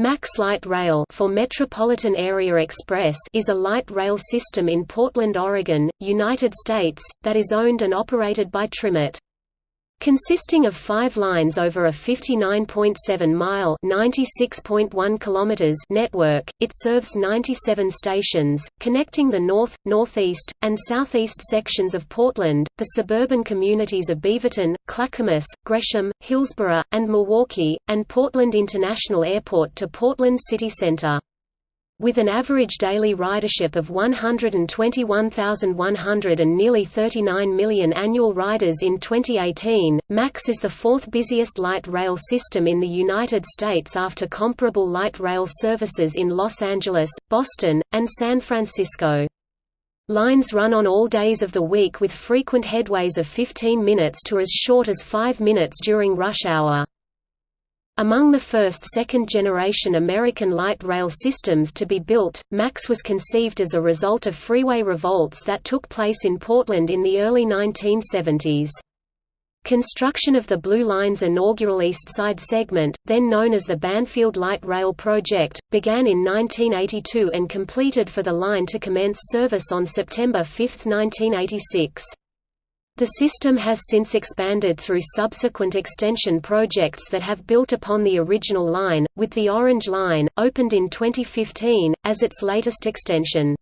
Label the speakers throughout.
Speaker 1: Max Light Rail for Metropolitan Area Express is a light rail system in Portland, Oregon, United States, that is owned and operated by TriMet. Consisting of five lines over a 59.7-mile network, it serves 97 stations, connecting the north, northeast, and southeast sections of Portland, the suburban communities of Beaverton, Clackamas, Gresham, Hillsboro, and Milwaukie, and Portland International Airport to Portland City Center. With an average daily ridership of 121,100 and nearly 39 million annual riders in 2018, MAX is the fourth busiest light rail system in the United States after comparable light rail services in Los Angeles, Boston, and San Francisco. Lines run on all days of the week with frequent headways of 15 minutes to as short as 5 minutes during rush hour. Among the first second-generation American light rail systems to be built, MAX was conceived as a result of freeway revolts that took place in Portland in the early 1970s. Construction of the Blue Line's inaugural East Side segment, then known as the Banfield Light Rail Project, began in 1982 and completed for the line to commence service on September 5, 1986. The system has since expanded through subsequent extension projects that have built upon the original line, with the Orange Line, opened in 2015, as its latest extension.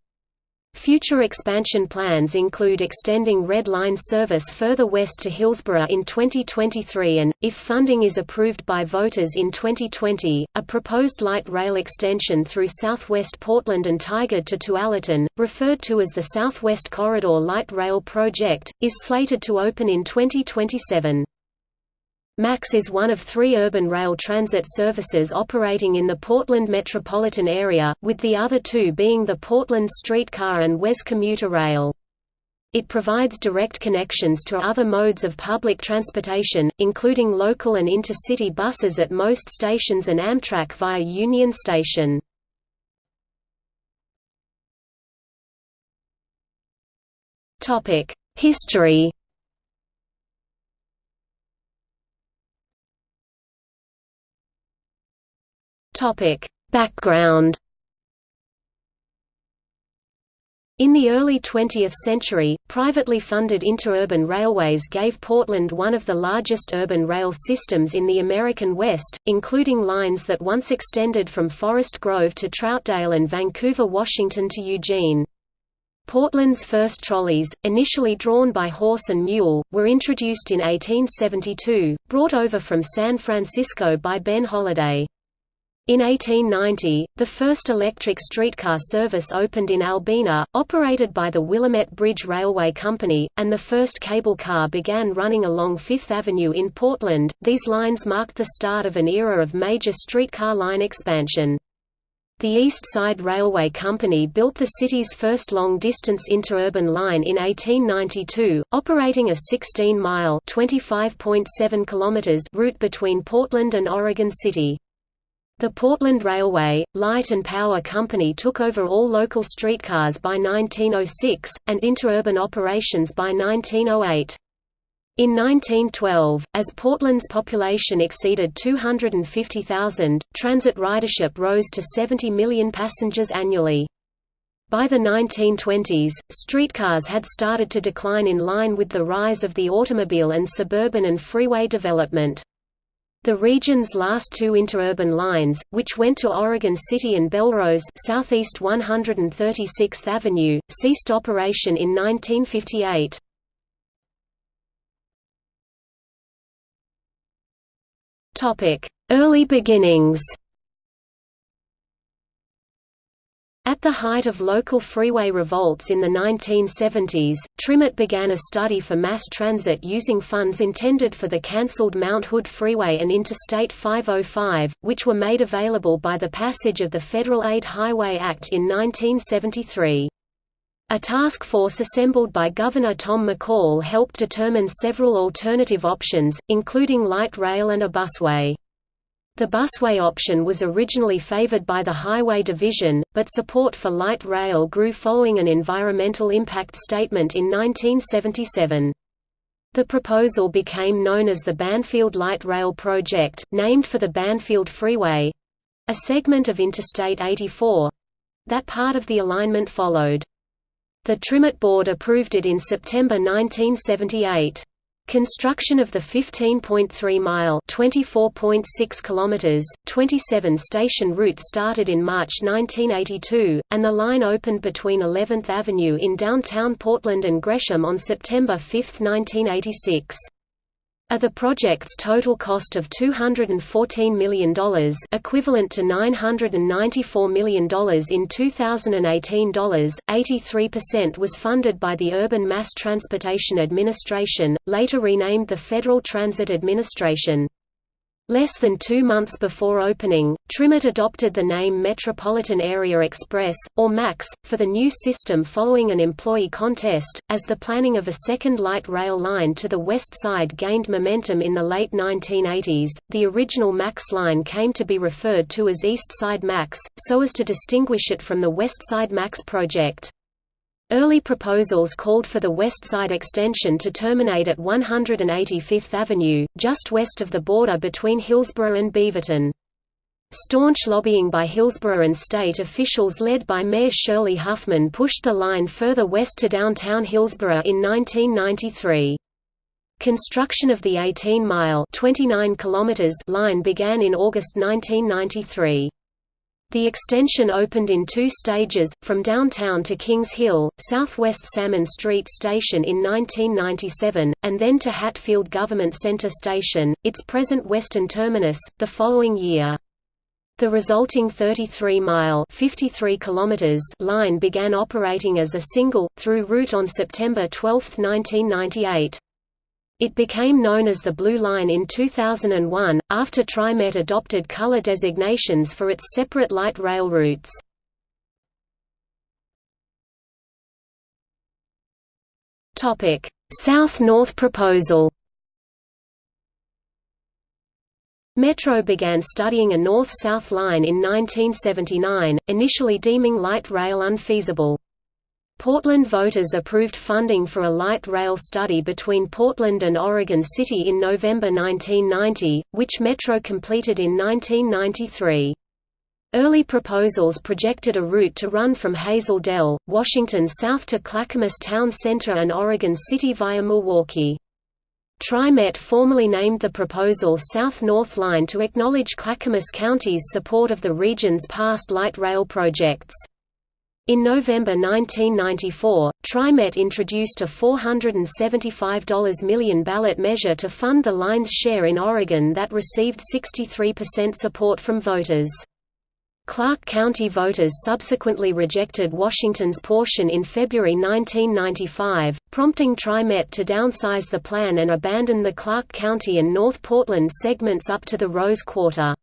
Speaker 1: Future expansion plans include extending Red Line service further west to Hillsboro in 2023 and, if funding is approved by voters in 2020, a proposed light rail extension through southwest Portland and Tigard to Tualatin, referred to as the Southwest Corridor Light Rail Project, is slated to open in 2027. MAX is one of three urban rail transit services operating in the Portland metropolitan area, with the other two being the Portland Streetcar and WES Commuter Rail. It provides direct connections to other modes of public transportation, including local and intercity buses at most stations and Amtrak via Union Station. History Topic: Background. In the early 20th century, privately funded interurban railways gave Portland one of the largest urban rail systems in the American West, including lines that once extended from Forest Grove to Troutdale and Vancouver, Washington to Eugene. Portland's first trolleys, initially drawn by horse and mule, were introduced in 1872, brought over from San Francisco by Ben Holladay. In 1890, the first electric streetcar service opened in Albina, operated by the Willamette Bridge Railway Company, and the first cable car began running along Fifth Avenue in Portland. These lines marked the start of an era of major streetcar line expansion. The East Side Railway Company built the city's first long-distance interurban line in 1892, operating a 16-mile (25.7 route between Portland and Oregon City. The Portland Railway, Light and Power Company took over all local streetcars by 1906, and interurban operations by 1908. In 1912, as Portland's population exceeded 250,000, transit ridership rose to 70 million passengers annually. By the 1920s, streetcars had started to decline in line with the rise of the automobile and suburban and freeway development. The region's last two interurban lines, which went to Oregon City and Bellrose southeast 136th Avenue, ceased operation in 1958. Early beginnings At the height of local freeway revolts in the 1970s, TriMet began a study for mass transit using funds intended for the cancelled Mount Hood Freeway and Interstate 505, which were made available by the passage of the Federal Aid Highway Act in 1973. A task force assembled by Governor Tom McCall helped determine several alternative options, including light rail and a busway. The busway option was originally favored by the Highway Division, but support for light rail grew following an environmental impact statement in 1977. The proposal became known as the Banfield Light Rail Project, named for the Banfield Freeway. A segment of Interstate 84—that part of the alignment followed. The TriMet Board approved it in September 1978. Construction of the 15.3-mile (24.6 kilometers, 27-station route started in March 1982, and the line opened between 11th Avenue in downtown Portland and Gresham on September 5, 1986. Of the project's total cost of $214 million equivalent to $994 million in 2018 dollars, 83% was funded by the Urban Mass Transportation Administration, later renamed the Federal Transit Administration. Less than two months before opening, TriMet adopted the name Metropolitan Area Express, or MAX, for the new system following an employee contest. As the planning of a second light rail line to the west side gained momentum in the late 1980s, the original MAX line came to be referred to as East Side MAX, so as to distinguish it from the West Side MAX project. Early proposals called for the West Side extension to terminate at 185th Avenue, just west of the border between Hillsboro and Beaverton. Staunch lobbying by Hillsboro and state officials led by Mayor Shirley Huffman pushed the line further west to downtown Hillsboro in 1993. Construction of the 18-mile line began in August 1993. The extension opened in two stages, from downtown to Kings Hill, southwest Salmon Street Station in 1997, and then to Hatfield Government Center Station, its present western terminus, the following year. The resulting 33-mile line began operating as a single, through route on September 12, 1998. It became known as the Blue Line in 2001, after TriMet adopted color designations for its separate light rail routes. South-North proposal Metro began studying a north-south line in 1979, initially deeming light rail unfeasible. Portland voters approved funding for a light rail study between Portland and Oregon City in November 1990, which Metro completed in 1993. Early proposals projected a route to run from Hazel Dell, Washington south to Clackamas Town Center and Oregon City via Milwaukie. TriMet formally named the proposal South-North Line to acknowledge Clackamas County's support of the region's past light rail projects. In November 1994, TriMet introduced a $475 million ballot measure to fund the line's share in Oregon that received 63% support from voters. Clark County voters subsequently rejected Washington's portion in February 1995, prompting TriMet to downsize the plan and abandon the Clark County and North Portland segments up to the Rose Quarter.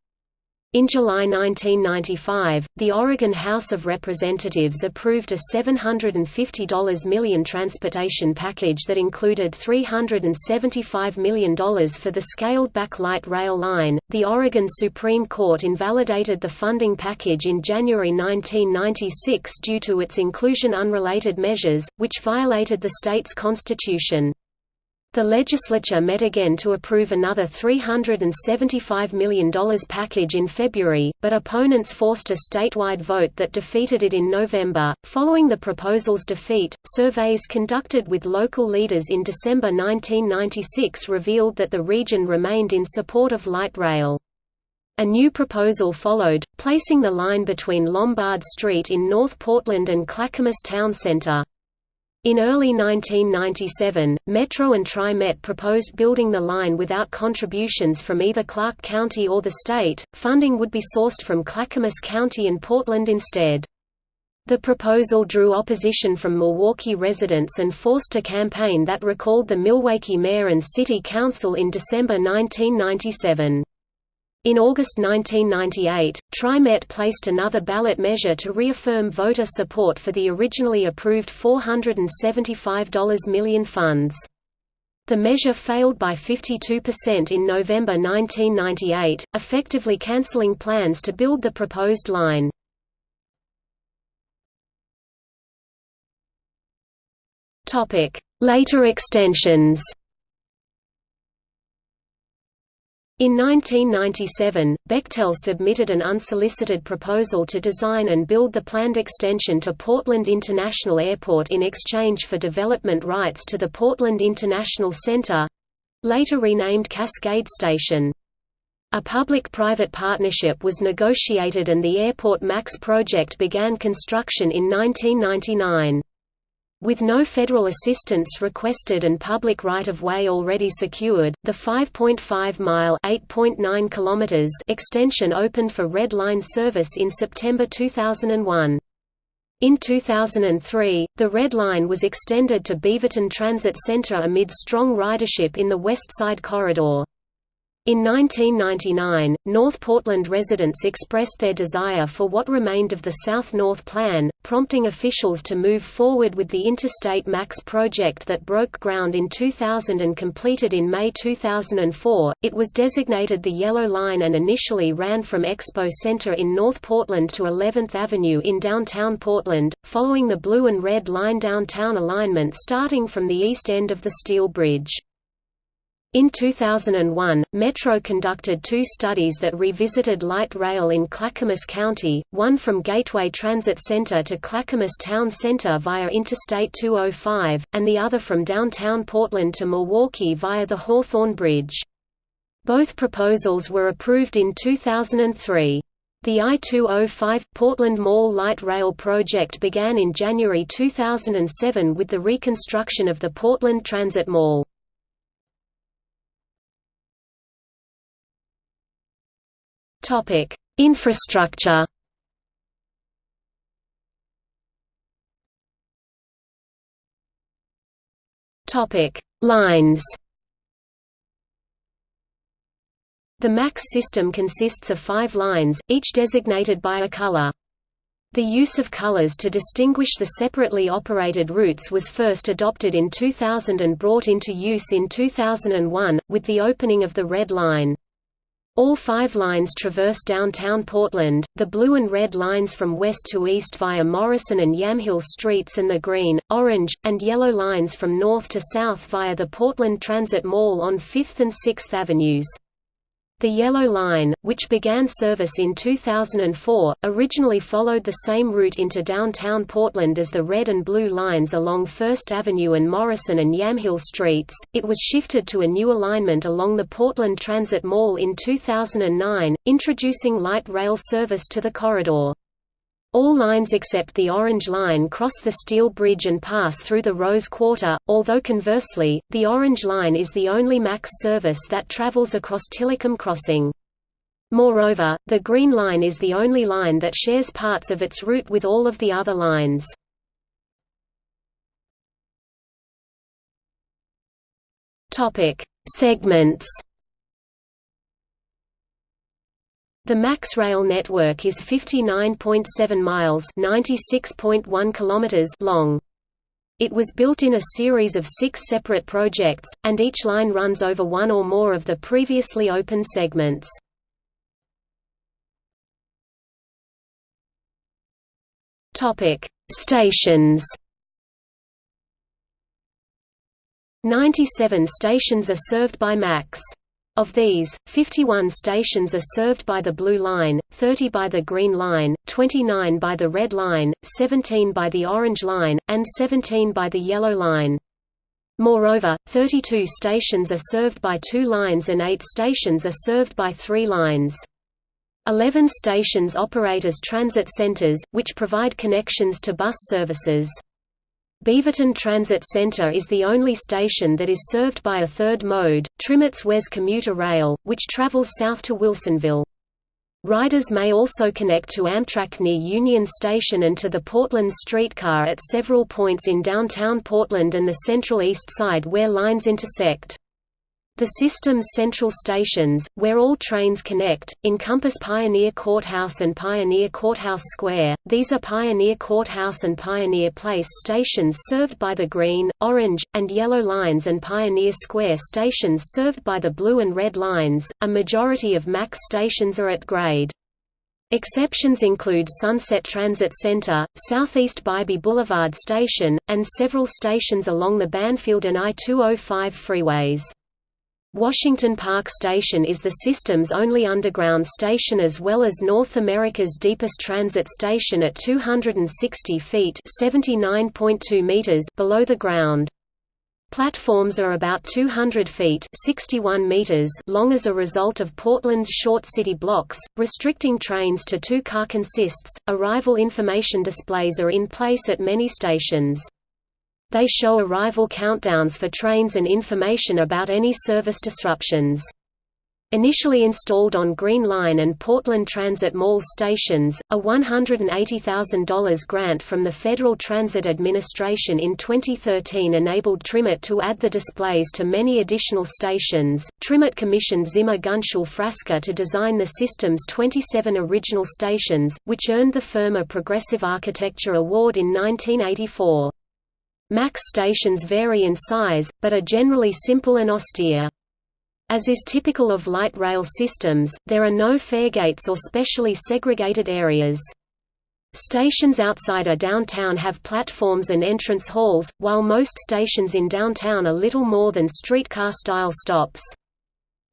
Speaker 1: In July 1995, the Oregon House of Representatives approved a $750 million transportation package that included $375 million for the scaled-back light rail line. The Oregon Supreme Court invalidated the funding package in January 1996 due to its inclusion unrelated measures, which violated the state's constitution. The legislature met again to approve another $375 million package in February, but opponents forced a statewide vote that defeated it in November. Following the proposal's defeat, surveys conducted with local leaders in December 1996 revealed that the region remained in support of light rail. A new proposal followed, placing the line between Lombard Street in North Portland and Clackamas Town Center. In early 1997, Metro and TriMet proposed building the line without contributions from either Clark County or the state, funding would be sourced from Clackamas County and Portland instead. The proposal drew opposition from Milwaukie residents and forced a campaign that recalled the Milwaukie mayor and city council in December 1997. In August 1998, TriMet placed another ballot measure to reaffirm voter support for the originally approved $475 million funds. The measure failed by 52% in November 1998, effectively cancelling plans to build the proposed line. Later extensions In 1997, Bechtel submitted an unsolicited proposal to design and build the planned extension to Portland International Airport in exchange for development rights to the Portland International Center—later renamed Cascade Station. A public-private partnership was negotiated and the Airport Max project began construction in 1999. With no federal assistance requested and public right-of-way already secured, the 5.5-mile (8.9 kilometers) extension opened for Red Line service in September 2001. In 2003, the Red Line was extended to Beaverton Transit Center amid strong ridership in the West Side Corridor. In 1999, North Portland residents expressed their desire for what remained of the South-North Plan, prompting officials to move forward with the Interstate Max project that broke ground in 2000 and completed in May 2004. It was designated the Yellow Line and initially ran from Expo Center in North Portland to 11th Avenue in downtown Portland, following the Blue and Red Line downtown alignment starting from the east end of the Steel Bridge. In 2001, Metro conducted two studies that revisited light rail in Clackamas County, one from Gateway Transit Center to Clackamas Town Center via Interstate 205, and the other from downtown Portland to Milwaukie via the Hawthorne Bridge. Both proposals were approved in 2003. The I-205, Portland Mall Light Rail project began in January 2007 with the reconstruction of the Portland Transit Mall. Topic: Infrastructure. Topic: Lines. The MAX system consists of five lines, each designated by a color. The use of colors to distinguish the separately operated routes was first adopted in 2000 and brought into use in 2001, with the opening of the Red Line. All five lines traverse downtown Portland, the blue and red lines from west to east via Morrison and Yamhill Streets and the green, orange, and yellow lines from north to south via the Portland Transit Mall on 5th and 6th Avenues. The Yellow Line, which began service in 2004, originally followed the same route into downtown Portland as the red and blue lines along First Avenue and Morrison and Yamhill Streets. It was shifted to a new alignment along the Portland Transit Mall in 2009, introducing light rail service to the corridor. All lines except the Orange Line cross the Steel Bridge and pass through the Rose Quarter, although conversely, the Orange Line is the only MAX service that travels across Tillicum Crossing. Moreover, the Green Line is the only line that shares parts of its route with all of the other lines. Segments The MAX rail network is 59.7 miles (96.1 kilometers) long. It was built in a series of six separate projects, and each line runs over one or more of the previously open segments. Topic: Stations. 97 stations are served by MAX. Of these, 51 stations are served by the Blue Line, 30 by the Green Line, 29 by the Red Line, 17 by the Orange Line, and 17 by the Yellow Line. Moreover, 32 stations are served by two lines and 8 stations are served by three lines. Eleven stations operate as transit centers, which provide connections to bus services. Beaverton Transit Center is the only station that is served by a third mode, TriMet's WES commuter rail, which travels south to Wilsonville. Riders may also connect to Amtrak near Union Station and to the Portland streetcar at several points in downtown Portland and the Central East Side where lines intersect. The system's central stations, where all trains connect, encompass Pioneer Courthouse and Pioneer Courthouse Square. These are Pioneer Courthouse and Pioneer Place stations served by the green, orange, and yellow lines and Pioneer Square stations served by the blue and red lines. A majority of MAX stations are at grade. Exceptions include Sunset Transit Center, Southeast Bybee Boulevard Station, and several stations along the Banfield and I-205 freeways. Washington Park Station is the system's only underground station as well as North America's deepest transit station at 260 feet meters below the ground. Platforms are about 200 feet 61 meters long as a result of Portland's short city blocks, restricting trains to two-car consists. Arrival information displays are in place at many stations. They show arrival countdowns for trains and information about any service disruptions. Initially installed on Green Line and Portland Transit Mall stations, a $180,000 grant from the Federal Transit Administration in 2013 enabled TriMet to add the displays to many additional stations. TriMet commissioned Zimmer Gunsul Frasca to design the system's 27 original stations, which earned the firm a Progressive Architecture Award in 1984. MAX stations vary in size, but are generally simple and austere. As is typical of light rail systems, there are no faregates or specially segregated areas. Stations outside a downtown have platforms and entrance halls, while most stations in downtown are little more than streetcar-style stops.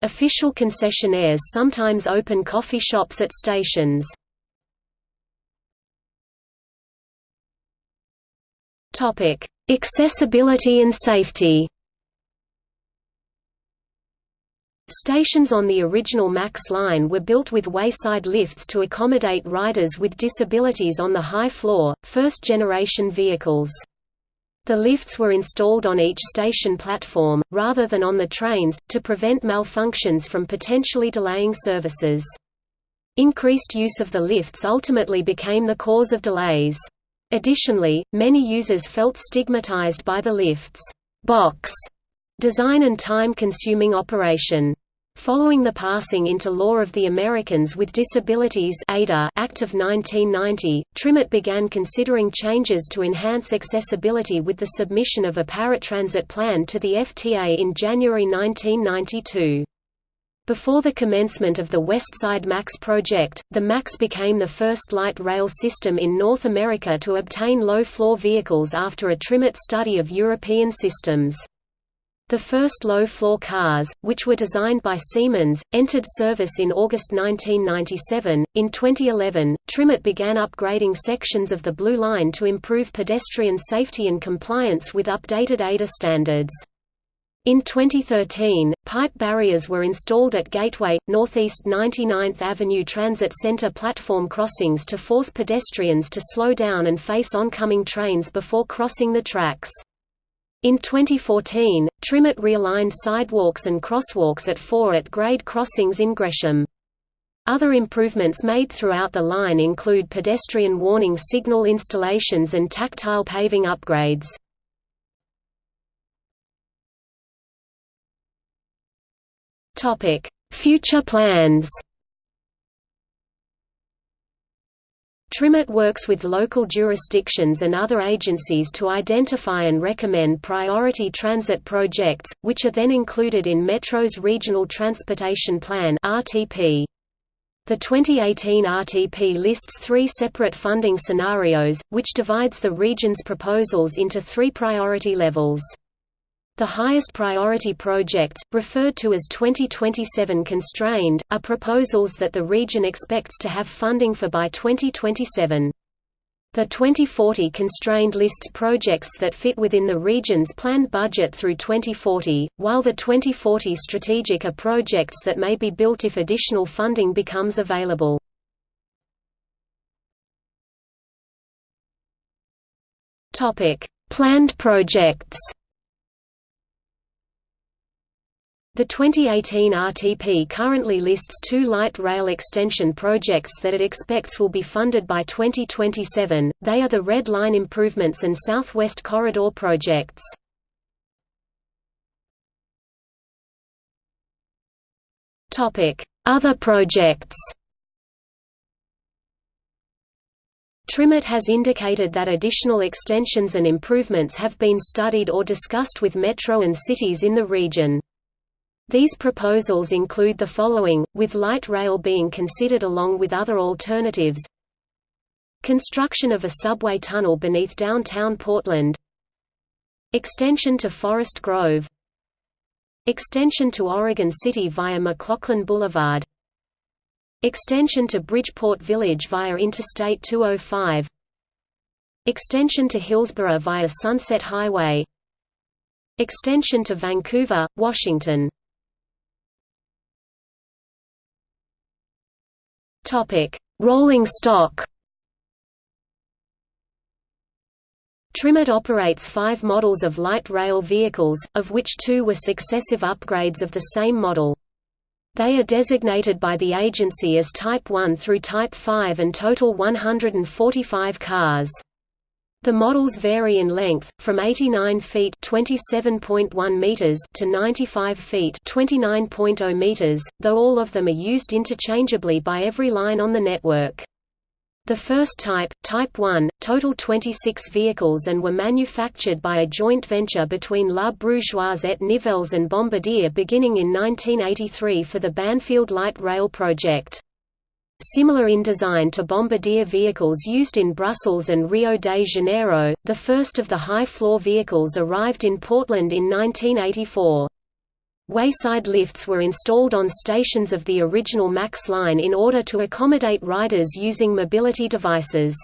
Speaker 1: Official concessionaires sometimes open coffee shops at stations. Topic: Accessibility and safety Stations on the original MAX line were built with wayside lifts to accommodate riders with disabilities on the high floor, first-generation vehicles. The lifts were installed on each station platform, rather than on the trains, to prevent malfunctions from potentially delaying services. Increased use of the lifts ultimately became the cause of delays. Additionally, many users felt stigmatized by the lift's box design and time-consuming operation. Following the passing into law of the Americans with Disabilities Act of 1990, TriMet began considering changes to enhance accessibility with the submission of a paratransit plan to the FTA in January 1992. Before the commencement of the Westside MAX project, the MAX became the first light rail system in North America to obtain low-floor vehicles after a TriMet study of European systems. The first low-floor cars, which were designed by Siemens, entered service in August 1997. In 2011, TriMet began upgrading sections of the Blue Line to improve pedestrian safety and compliance with updated ADA standards. In 2013, pipe barriers were installed at Gateway, Northeast 99th Avenue Transit Center platform crossings to force pedestrians to slow down and face oncoming trains before crossing the tracks. In 2014, TriMet realigned sidewalks and crosswalks at four at-grade crossings in Gresham. Other improvements made throughout the line include pedestrian warning signal installations and tactile paving upgrades. Topic: Future plans. TriMet works with local jurisdictions and other agencies to identify and recommend priority transit projects, which are then included in Metro's Regional Transportation Plan. The 2018 RTP lists three separate funding scenarios, which divides the region's proposals into three priority levels. The highest priority projects, referred to as 2027 constrained, are proposals that the region expects to have funding for by 2027. The 2040 constrained lists projects that fit within the region's planned budget through 2040, while the 2040 strategic are projects that may be built if additional funding becomes available. Planned projects The 2018 RTP currently lists two light rail extension projects that it expects will be funded by 2027, they are the Red Line improvements and Southwest Corridor projects. Other projects TriMet has indicated that additional extensions and improvements have been studied or discussed with Metro and cities in the region. These proposals include the following, with light rail being considered along with other alternatives. Construction of a subway tunnel beneath downtown Portland. Extension to Forest Grove. Extension to Oregon City via McLoughlin Boulevard. Extension to Bridgeport Village via Interstate 205 Extension to Hillsboro via Sunset Highway. Extension to Vancouver, Washington Rolling stock TriMet operates five models of light rail vehicles, of which two were successive upgrades of the same model. They are designated by the agency as Type 1 through Type 5 and total 145 cars. The models vary in length, from 89 feet (27.1 meters) to 95 feet (29.0 meters), though all of them are used interchangeably by every line on the network. The first type, Type 1, totaled 26 vehicles and were manufactured by a joint venture between La Brugeoise et Nivelles and Bombardier beginning in 1983 for the Banfield Light Rail project. Similar in design to Bombardier vehicles used in Brussels and Rio de Janeiro, the first of the high-floor vehicles arrived in Portland in 1984. Wayside lifts were installed on stations of the original MAX line in order to accommodate riders using mobility devices.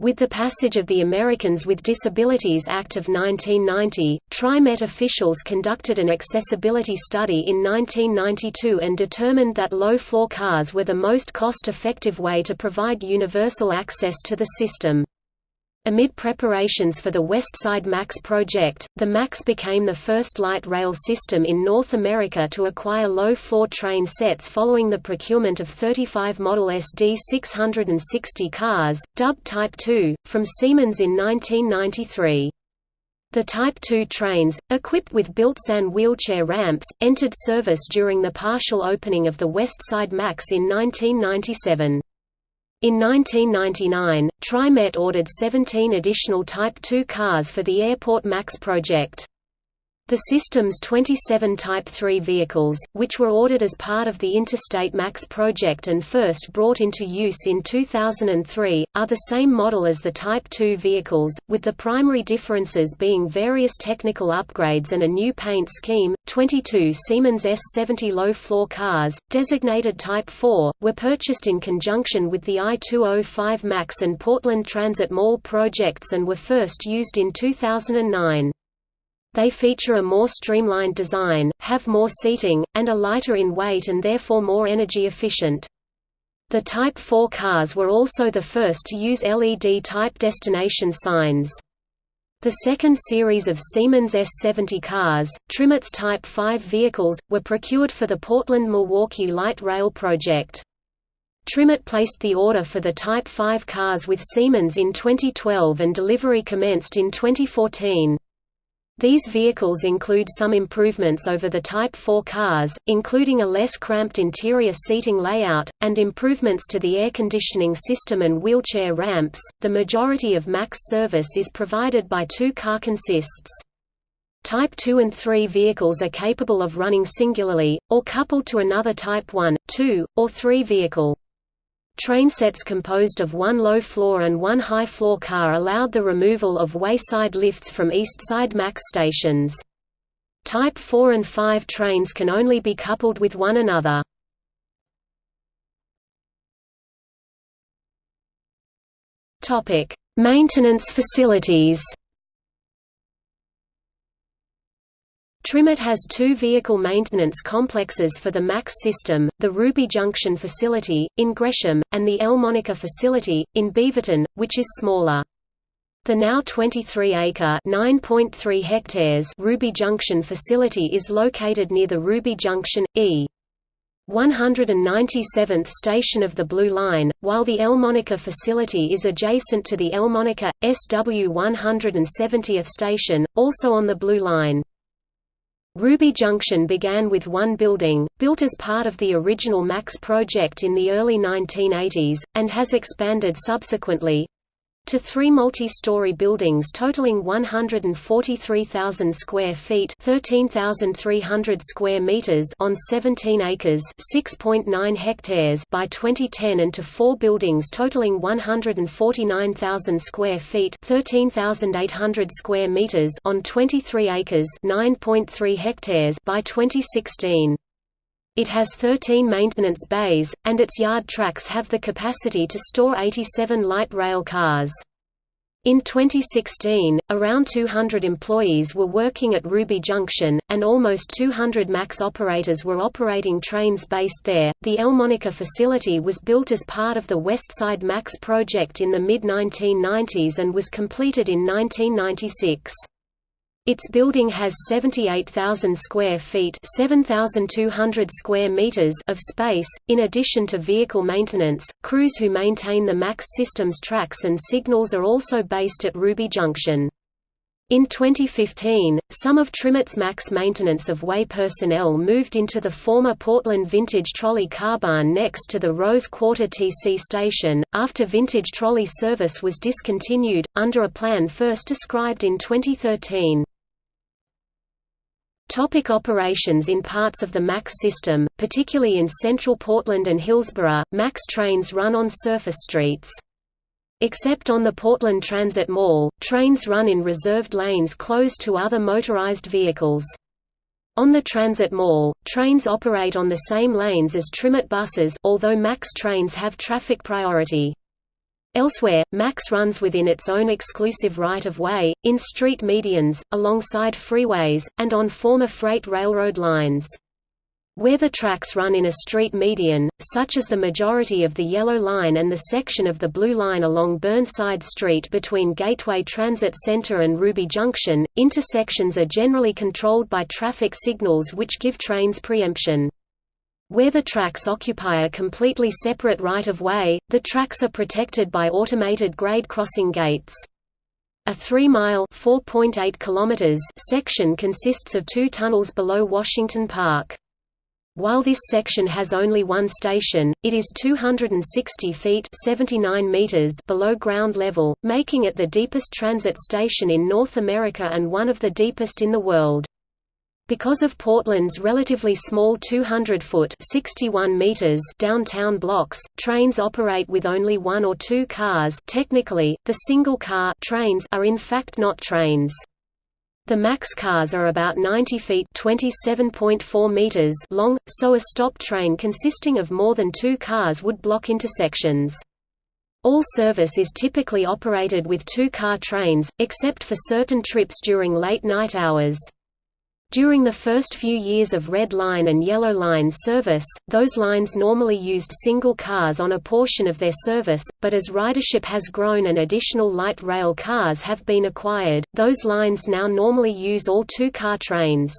Speaker 1: With the passage of the Americans with Disabilities Act of 1990, TriMet officials conducted an accessibility study in 1992 and determined that low-floor cars were the most cost-effective way to provide universal access to the system. Amid preparations for the Westside MAX project, the MAX became the first light rail system in North America to acquire low-floor train sets following the procurement of 35 Model SD 660 cars, dubbed Type 2, from Siemens in 1993. The Type 2 trains, equipped with built-in wheelchair ramps, entered service during the partial opening of the Westside MAX in 1997. In 1999, TriMet ordered 17 additional Type 2 cars for the Airport MAX project. The system's 27 Type 3 vehicles, which were ordered as part of the Interstate MAX project and first brought into use in 2003, are the same model as the Type 2 vehicles, with the primary differences being various technical upgrades and a new paint scheme. 22 Siemens S70 low-floor cars, designated Type 4, were purchased in conjunction with the I-205 MAX and Portland Transit Mall projects and were first used in 2009. They feature a more streamlined design, have more seating, and are lighter in weight and therefore more energy efficient. The Type 4 cars were also the first to use LED-type destination signs. The second series of Siemens S70 cars, TriMet's Type 5 vehicles, were procured for the Portland-Milwaukie Light Rail project. TriMet placed the order for the Type 5 cars with Siemens in 2012 and delivery commenced in 2014. These vehicles include some improvements over the Type 4 cars, including a less cramped interior seating layout, and improvements to the air conditioning system and wheelchair ramps. The majority of MAX service is provided by two car consists. Type 2 and 3 vehicles are capable of running singularly, or coupled to another Type 1, 2, or 3 vehicle. Trainsets composed of one low-floor and one high-floor car allowed the removal of wayside lifts from east side MAX stations. Type 4 and 5 trains can only be coupled with one another. Maintenance facilities TriMet has two vehicle maintenance complexes for the MAX system, the Ruby Junction facility, in Gresham, and the Elmonica facility, in Beaverton, which is smaller. The now 23-acre (9.3 hectares) Ruby Junction facility is located near the Ruby Junction, E. 197th station of the Blue Line, while the Elmonica facility is adjacent to the Elmonica, SW 170th station, also on the Blue Line. Ruby Junction began with one building, built as part of the original MAX project in the early 1980s, and has expanded subsequently. To three multi-story buildings totaling 143,000 square feet 13,300 square meters on 17 acres 6.9 hectares by 2010 and to four buildings totaling 149,000 square feet 13,800 square meters on 23 acres 9.3 hectares by 2016. It has 13 maintenance bays, and its yard tracks have the capacity to store 87 light rail cars. In 2016, around 200 employees were working at Ruby Junction, and almost 200 MAX operators were operating trains based there. The Elmonica facility was built as part of the Westside MAX project in the mid 1990s and was completed in 1996. Its building has 78,000 square feet 7,200 square meters of space. In addition to vehicle maintenance, crews who maintain the MAX system's tracks and signals are also based at Ruby Junction. In 2015, some of Trimet's MAX maintenance of way personnel moved into the former Portland Vintage Trolley car barn next to the Rose Quarter TC station, after Vintage Trolley service was discontinued, under a plan first described in 2013. Topic operations In parts of the MAX system, particularly in central Portland and Hillsboro, MAX trains run on surface streets. Except on the Portland Transit Mall, trains run in reserved lanes closed to other motorized vehicles. On the Transit Mall, trains operate on the same lanes as Trimet buses although MAX trains have traffic priority. Elsewhere, MAX runs within its own exclusive right-of-way, in street medians, alongside freeways, and on former freight railroad lines. Where the tracks run in a street median, such as the majority of the Yellow Line and the section of the Blue Line along Burnside Street between Gateway Transit Center and Ruby Junction, intersections are generally controlled by traffic signals which give trains preemption. Where the tracks occupy a completely separate right-of-way, the tracks are protected by automated grade crossing gates. A 3-mile section consists of two tunnels below Washington Park. While this section has only one station, it is 260 feet 79 meters below ground level, making it the deepest transit station in North America and one of the deepest in the world. Because of Portland's relatively small 200-foot (61 meters) downtown blocks, trains operate with only one or two cars. Technically, the single-car trains are in fact not trains. The MAX cars are about 90 feet (27.4 meters) long, so a stop train consisting of more than two cars would block intersections. All service is typically operated with two-car trains, except for certain trips during late night hours. During the first few years of Red Line and Yellow Line service, those lines normally used single cars on a portion of their service, but as ridership has grown and additional light rail cars have been acquired, those lines now normally use all two-car trains.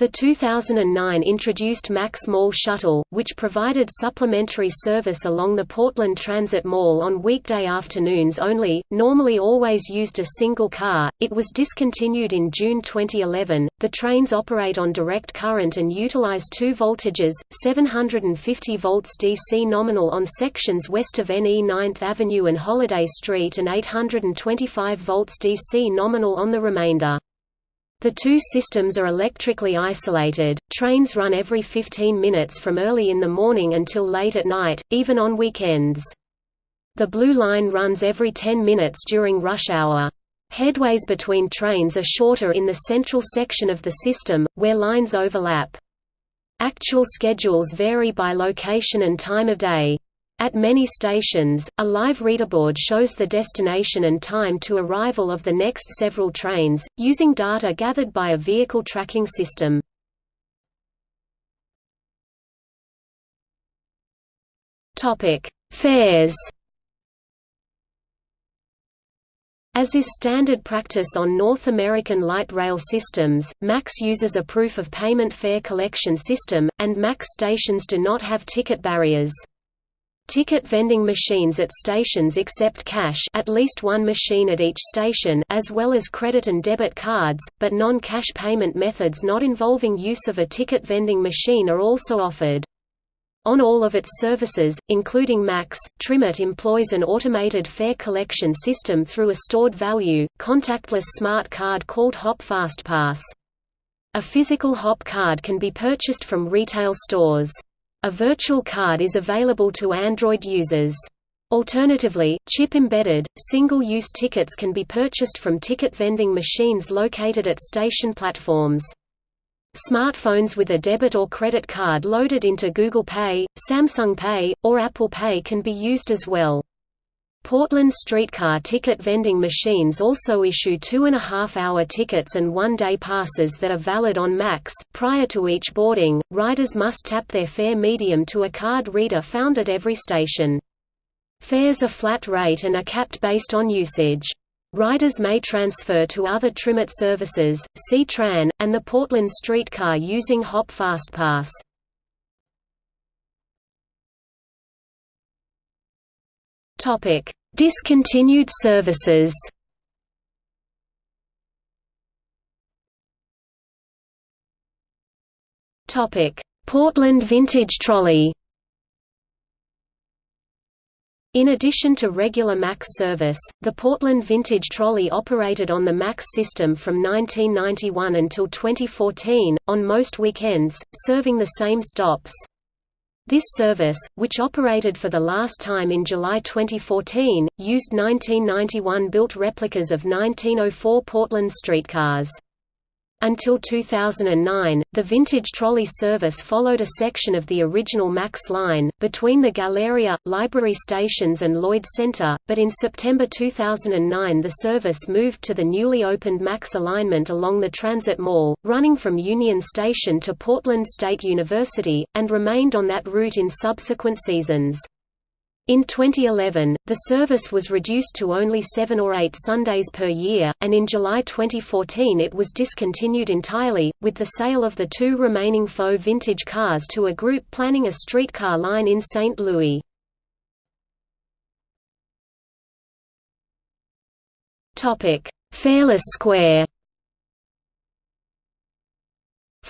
Speaker 1: The 2009 introduced Max Mall Shuttle, which provided supplementary service along the Portland Transit Mall on weekday afternoons only, normally always used a single car. It was discontinued in June 2011. The trains operate on direct current and utilize two voltages 750 volts DC nominal on sections west of NE 9th Avenue and Holladay Street and 825 volts DC nominal on the remainder. The two systems are electrically isolated. Trains run every 15 minutes from early in the morning until late at night, even on weekends. The Blue Line runs every 10 minutes during rush hour. Headways between trains are shorter in the central section of the system, where lines overlap. Actual schedules vary by location and time of day. At many stations, a live readerboard shows the destination and time to arrival of the next several trains, using data gathered by a vehicle tracking system. Fares As is standard practice on North American light rail systems, MAX uses a proof of payment fare collection system, and MAX stations do not have ticket barriers. Ticket vending machines at stations accept cash at least one machine at each station as well as credit and debit cards, but non-cash payment methods not involving use of a ticket vending machine are also offered. On all of its services, including MAX, TriMet employs an automated fare collection system through a stored value, contactless smart card called Hop FastPass. A physical Hop card can be purchased from retail stores. A virtual card is available to Android users. Alternatively, chip-embedded, single-use tickets can be purchased from ticket vending machines located at station platforms. Smartphones with a debit or credit card loaded into Google Pay, Samsung Pay, or Apple Pay can be used as well. Portland streetcar ticket vending machines also issue two-and-a-half-hour tickets and one-day passes that are valid on Max. Prior to each boarding, riders must tap their fare medium to a card reader found at every station. Fares are flat rate and are capped based on usage. Riders may transfer to other TriMet services, C-Tran, and the Portland streetcar using Hop FastPass. Topic: Discontinued services. Topic: Portland Vintage Trolley. In addition to regular MAX service, the Portland Vintage Trolley operated on the MAX system from 1991 until 2014, on most weekends, serving the same stops. This service, which operated for the last time in July 2014, used 1991-built replicas of 1904 Portland streetcars. Until 2009, the vintage trolley service followed a section of the original MAX line, between the Galleria, Library stations and Lloyd Center, but in September 2009 the service moved to the newly opened MAX alignment along the Transit Mall, running from Union Station to Portland State University, and remained on that route in subsequent seasons. In 2011, the service was reduced to only seven or eight Sundays per year, and in July 2014 it was discontinued entirely, with the sale of the two remaining faux vintage cars to a group planning a streetcar line in St. Louis. Fareless Square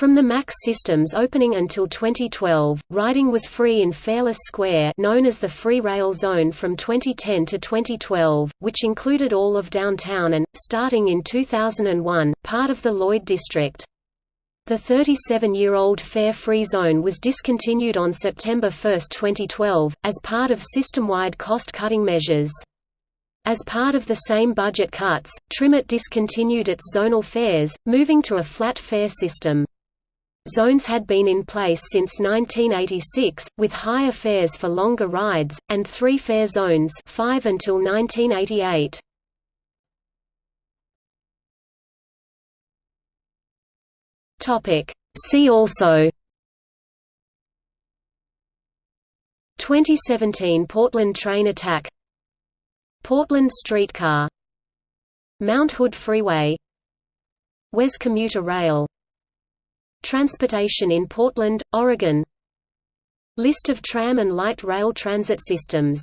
Speaker 1: from the MAX systems opening until 2012, riding was free in Fareless Square known as the Free Rail Zone from 2010 to 2012, which included all of downtown and, starting in 2001, part of the Lloyd District. The 37-year-old fare-free zone was discontinued on September 1, 2012, as part of system-wide cost-cutting measures. As part of the same budget cuts, TriMet discontinued its zonal fares, moving to a flat fare system. Zones had been in place since 1986, with higher fares for longer rides, and three fare zones 5 until 1988. See also 2017 Portland train attack Portland streetcar Mount Hood Freeway WES commuter rail Transportation in Portland, Oregon. List of tram and light rail transit systems